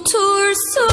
Tour So